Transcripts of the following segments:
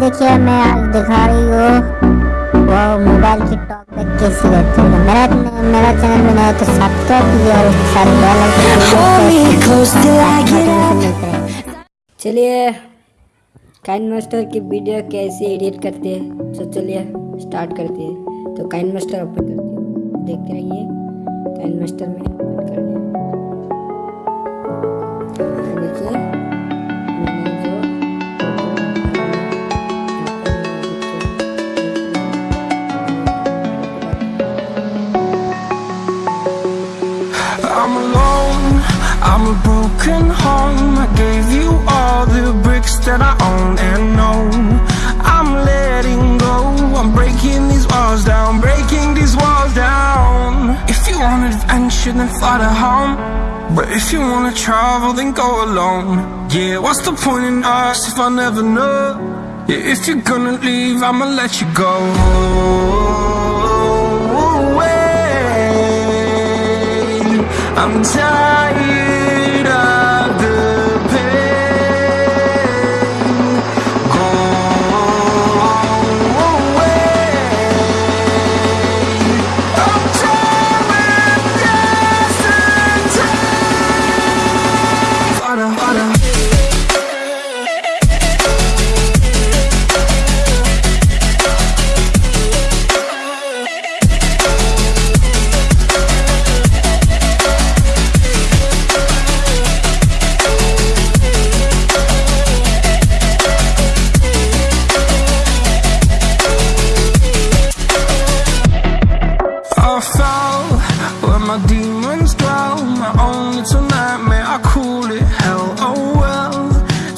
देखिए मैं आज दिखा रही हूँ। वो मोबाइल की टॉक बैक कैसी रहती है मेरा मेरा चैनल में नया तो सब्सक्राइब कीजिए और सारे बेल आइकन चलिए काइन मास्टर की वीडियो कैसे एडिट करते हैं? तो चलिए स्टार्ट करते हैं। तो काइन मास्टर ओपन करते हैं। देखते रहिए काइन मास्टर में ओपन कर broken home. I gave you all the bricks that I own and know. I'm letting go, I'm breaking these walls down, breaking these walls down. If you want adventure, then fly to home. But if you wanna travel, then go alone. Yeah, what's the point in us if I never know? Yeah, if you're gonna leave, I'ma let you go. I'm tired demons dwell. My own little nightmare, I call it hell. Oh well,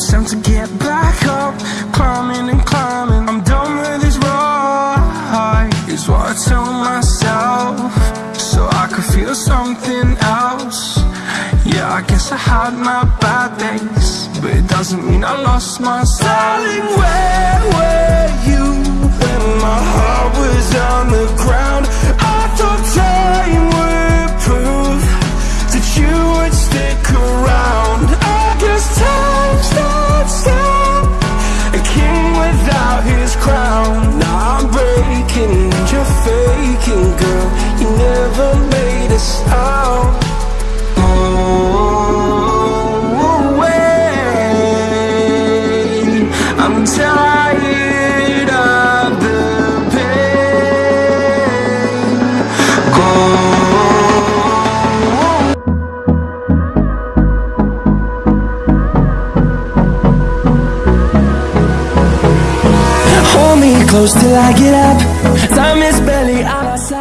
time to get back up, climbing and climbing. I'm done with this ride, is what I tell myself, so I could feel something else. Yeah, I guess I had my bad days, but it doesn't mean I lost my Darling, where were you when my heart was on the ground? Close till I get up. Time is barely on our side.